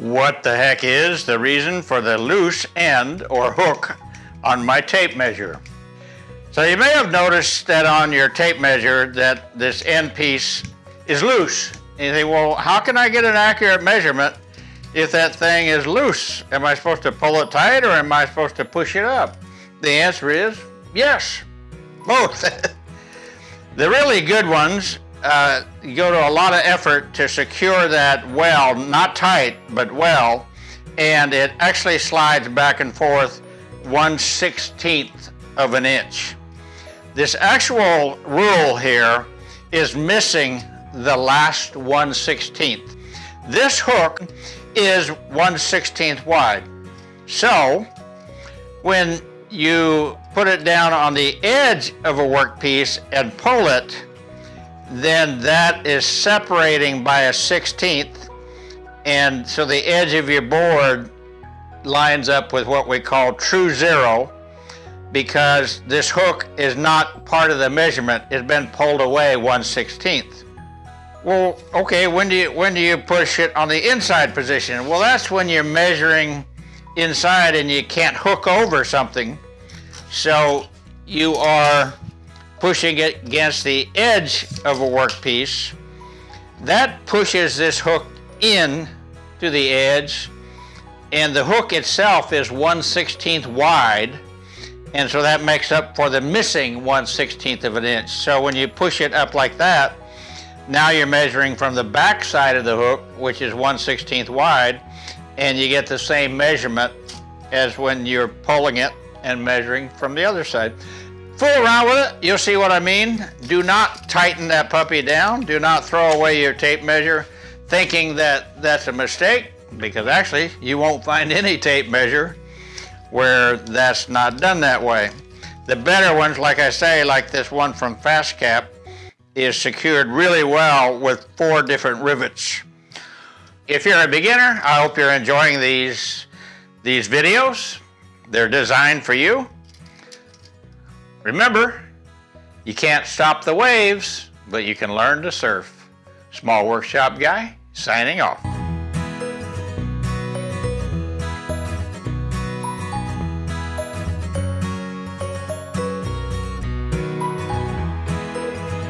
what the heck is the reason for the loose end or hook on my tape measure. So you may have noticed that on your tape measure that this end piece is loose. And you think, well, how can I get an accurate measurement if that thing is loose? Am I supposed to pull it tight or am I supposed to push it up? The answer is yes, both. the really good ones uh, go to a lot of effort to secure that well, not tight, but well, and it actually slides back and forth 1 16th of an inch. This actual rule here is missing the last 1 16th. This hook is 1 16th wide. So when you put it down on the edge of a workpiece and pull it, then that is separating by a 16th. And so the edge of your board lines up with what we call true zero because this hook is not part of the measurement. It's been pulled away 1 16th. Well, okay, when do you when do you push it on the inside position? Well, that's when you're measuring inside and you can't hook over something. So you are pushing it against the edge of a workpiece. That pushes this hook in to the edge and the hook itself is 1 16th wide and so that makes up for the missing 1 16th of an inch. So when you push it up like that, now you're measuring from the back side of the hook, which is 1 16th wide, and you get the same measurement as when you're pulling it and measuring from the other side. Fool around with it, you'll see what I mean. Do not tighten that puppy down. Do not throw away your tape measure thinking that that's a mistake because actually you won't find any tape measure where that's not done that way. The better ones, like I say, like this one from FastCap, is secured really well with four different rivets. If you're a beginner, I hope you're enjoying these, these videos. They're designed for you. Remember, you can't stop the waves, but you can learn to surf. Small Workshop Guy, signing off.